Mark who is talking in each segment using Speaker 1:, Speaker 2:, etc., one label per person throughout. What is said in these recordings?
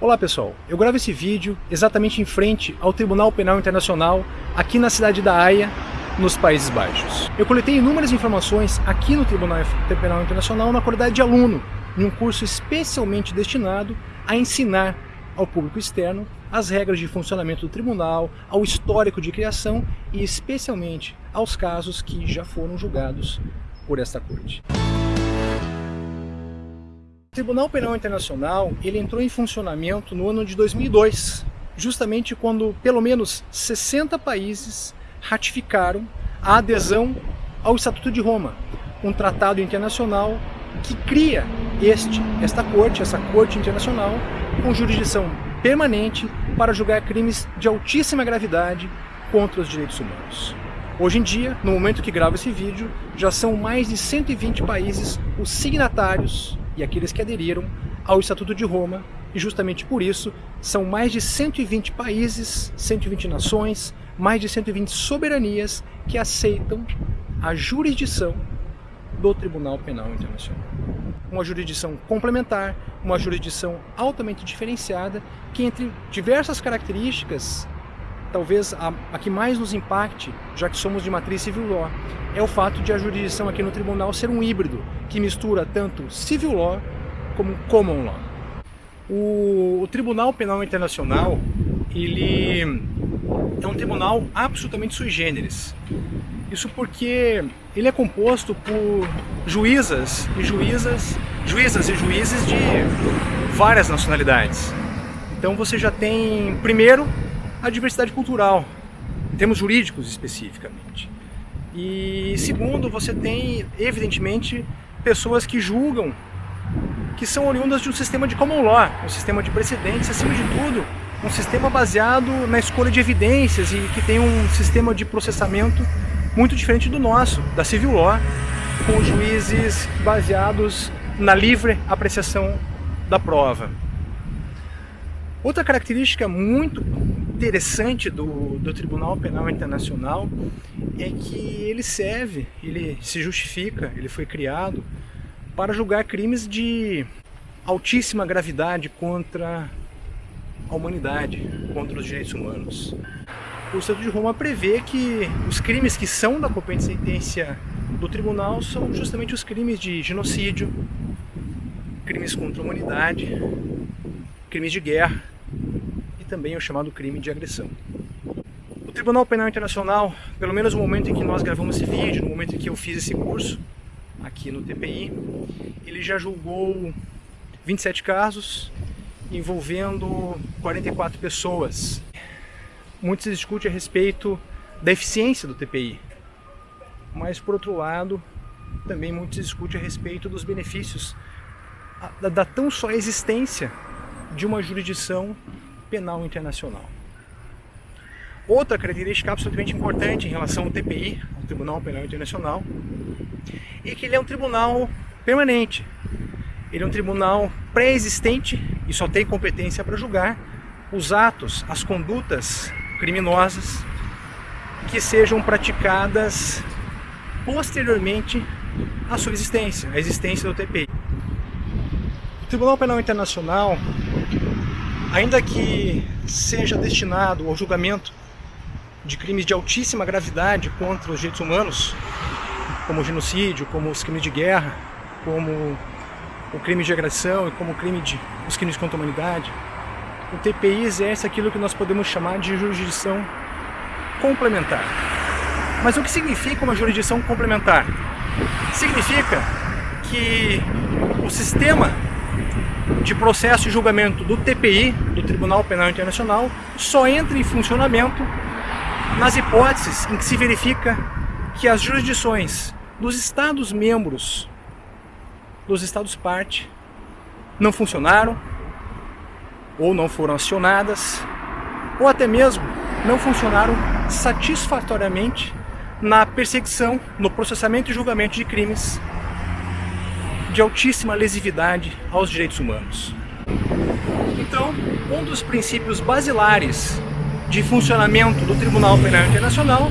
Speaker 1: Olá pessoal, eu gravo esse vídeo exatamente em frente ao Tribunal Penal Internacional, aqui na cidade da Haia, nos Países Baixos. Eu coletei inúmeras informações aqui no Tribunal Penal Internacional na qualidade de aluno, em um curso especialmente destinado a ensinar ao público externo as regras de funcionamento do tribunal, ao histórico de criação e especialmente aos casos que já foram julgados por esta corte. Tribunal Penal Internacional ele entrou em funcionamento no ano de 2002, justamente quando pelo menos 60 países ratificaram a adesão ao Estatuto de Roma, um tratado internacional que cria este, esta corte, essa corte internacional, com jurisdição permanente para julgar crimes de altíssima gravidade contra os direitos humanos. Hoje em dia, no momento que gravo esse vídeo, já são mais de 120 países os signatários e aqueles que aderiram ao Estatuto de Roma, e justamente por isso são mais de 120 países, 120 nações, mais de 120 soberanias que aceitam a jurisdição do Tribunal Penal Internacional. Uma jurisdição complementar, uma jurisdição altamente diferenciada, que entre diversas características, talvez a, a que mais nos impacte, já que somos de matriz civil law, é o fato de a jurisdição aqui no tribunal ser um híbrido, que mistura tanto civil law como common law. O, o Tribunal Penal Internacional, ele é um tribunal absolutamente sui generis. Isso porque ele é composto por juízas e juízas, juízas e juízes de várias nacionalidades. Então você já tem, primeiro, a diversidade cultural, em termos jurídicos especificamente. E segundo, você tem, evidentemente, pessoas que julgam que são oriundas de um sistema de common law, um sistema de precedentes, acima de tudo, um sistema baseado na escolha de evidências e que tem um sistema de processamento muito diferente do nosso, da civil law, com juízes baseados na livre apreciação da prova. Outra característica muito interessante do, do Tribunal Penal Internacional é que ele serve, ele se justifica, ele foi criado para julgar crimes de altíssima gravidade contra a humanidade, contra os direitos humanos. O Estatuto de Roma prevê que os crimes que são da competência do tribunal são justamente os crimes de genocídio, crimes contra a humanidade, crimes de guerra e também o chamado crime de agressão. O Tribunal Penal Internacional, pelo menos no momento em que nós gravamos esse vídeo, no momento em que eu fiz esse curso aqui no TPI, ele já julgou 27 casos envolvendo 44 pessoas. Muito se discute a respeito da eficiência do TPI, mas por outro lado, também muito se discute a respeito dos benefícios da, da tão só existência de uma jurisdição penal internacional. Outra característica absolutamente importante em relação ao TPI, ao Tribunal Penal Internacional, é que ele é um tribunal permanente. Ele é um tribunal pré-existente e só tem competência para julgar os atos, as condutas criminosas que sejam praticadas posteriormente à sua existência, à existência do TPI. O Tribunal Penal Internacional, ainda que seja destinado ao julgamento de crimes de altíssima gravidade contra os direitos humanos, como o genocídio, como os crimes de guerra, como o crime de agressão e como o crime de, os crimes contra a humanidade, o TPI exerce aquilo que nós podemos chamar de jurisdição complementar. Mas o que significa uma jurisdição complementar? Significa que o sistema de processo e julgamento do TPI, do Tribunal Penal Internacional, só entra em funcionamento nas hipóteses em que se verifica que as jurisdições dos Estados-membros dos Estados-parte não funcionaram, ou não foram acionadas, ou até mesmo não funcionaram satisfatoriamente na perseguição, no processamento e julgamento de crimes de altíssima lesividade aos direitos humanos. Então, um dos princípios basilares de funcionamento do Tribunal Penal Internacional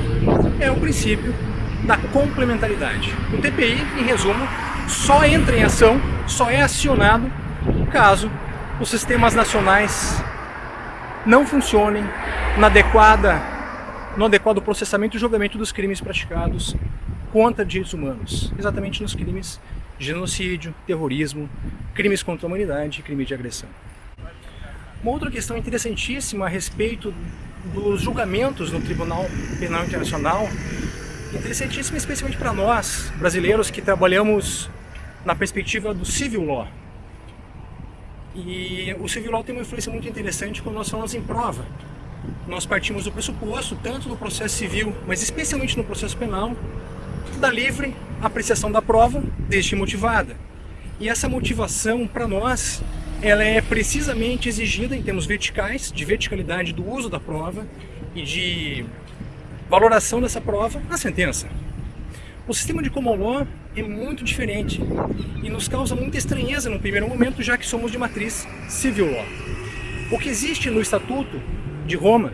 Speaker 1: é o princípio da complementaridade. O TPI, em resumo, só entra em ação, só é acionado caso os sistemas nacionais não funcionem na adequada, no adequado processamento e julgamento dos crimes praticados contra direitos humanos, exatamente nos crimes de genocídio, terrorismo, crimes contra a humanidade e crime de agressão. Uma outra questão interessantíssima a respeito dos julgamentos no Tribunal Penal Internacional, interessantíssima especialmente para nós, brasileiros, que trabalhamos na perspectiva do civil law. E o civil law tem uma influência muito interessante quando nós falamos em prova. Nós partimos do pressuposto, tanto no processo civil, mas especialmente no processo penal, da livre apreciação da prova, desde motivada. E essa motivação, para nós, ela é precisamente exigida em termos verticais, de verticalidade do uso da prova e de valoração dessa prova na sentença. O sistema de common law é muito diferente e nos causa muita estranheza no primeiro momento, já que somos de matriz civil law. O que existe no Estatuto de Roma,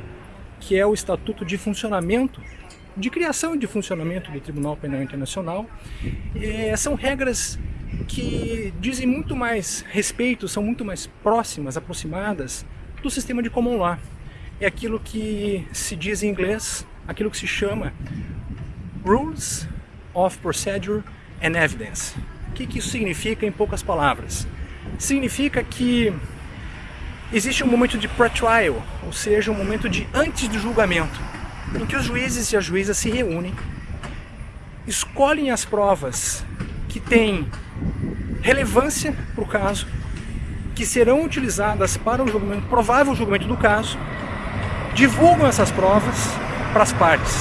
Speaker 1: que é o Estatuto de Funcionamento de criação e de funcionamento do Tribunal Penal Internacional. É, são regras que dizem muito mais respeito, são muito mais próximas, aproximadas do sistema de common law. É aquilo que se diz em inglês, aquilo que se chama Rules of Procedure and Evidence. O que, que isso significa em poucas palavras? Significa que existe um momento de pre-trial, ou seja, um momento de antes do julgamento em que os juízes e as juízas se reúnem, escolhem as provas que têm relevância para o caso, que serão utilizadas para o julgamento, provável julgamento do caso, divulgam essas provas para as partes.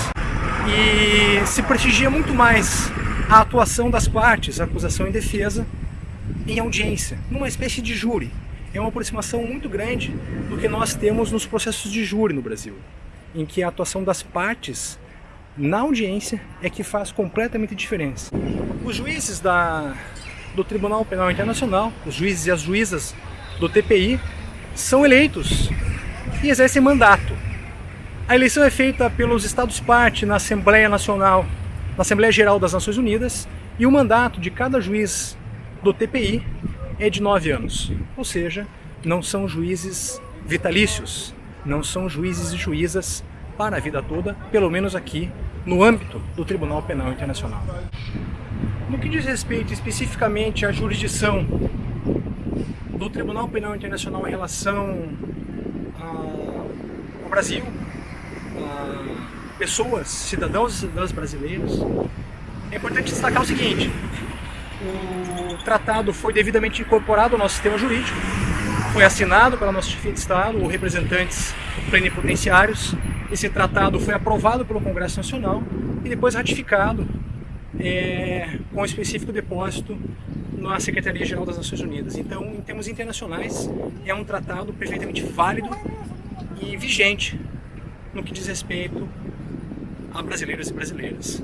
Speaker 1: E se prestigia muito mais a atuação das partes, acusação e defesa, em audiência, numa espécie de júri. É uma aproximação muito grande do que nós temos nos processos de júri no Brasil em que a atuação das partes na audiência é que faz completamente diferença. Os juízes da, do Tribunal Penal Internacional, os juízes e as juízas do TPI, são eleitos e exercem mandato. A eleição é feita pelos Estados-parte na Assembleia Nacional, na Assembleia Geral das Nações Unidas, e o mandato de cada juiz do TPI é de nove anos, ou seja, não são juízes vitalícios, não são juízes e juízas para a vida toda, pelo menos aqui no âmbito do Tribunal Penal Internacional. No que diz respeito especificamente à jurisdição do Tribunal Penal Internacional em relação ao Brasil, pessoas, cidadãos e cidadãs brasileiros, é importante destacar o seguinte, o tratado foi devidamente incorporado ao nosso sistema jurídico, foi assinado pela nossa chefia de Estado ou representantes plenipotenciários. Esse tratado foi aprovado pelo Congresso Nacional e depois ratificado é, com específico depósito na Secretaria-Geral das Nações Unidas. Então, em termos internacionais, é um tratado perfeitamente válido e vigente no que diz respeito a brasileiros e brasileiras.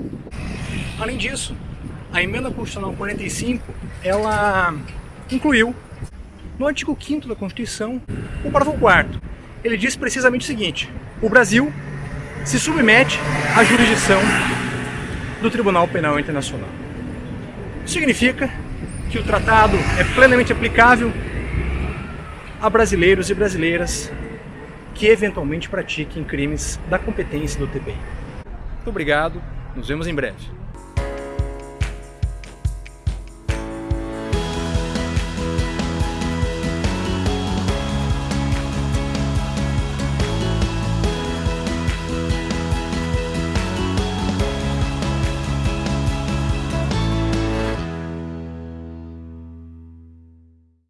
Speaker 1: Além disso, a Emenda Constitucional 45, ela incluiu no artigo 5 da Constituição, o parágrafo 4 ele diz precisamente o seguinte, o Brasil se submete à jurisdição do Tribunal Penal Internacional. Isso significa que o tratado é plenamente aplicável a brasileiros e brasileiras que eventualmente pratiquem crimes da competência do TPI. Muito obrigado, nos vemos em breve.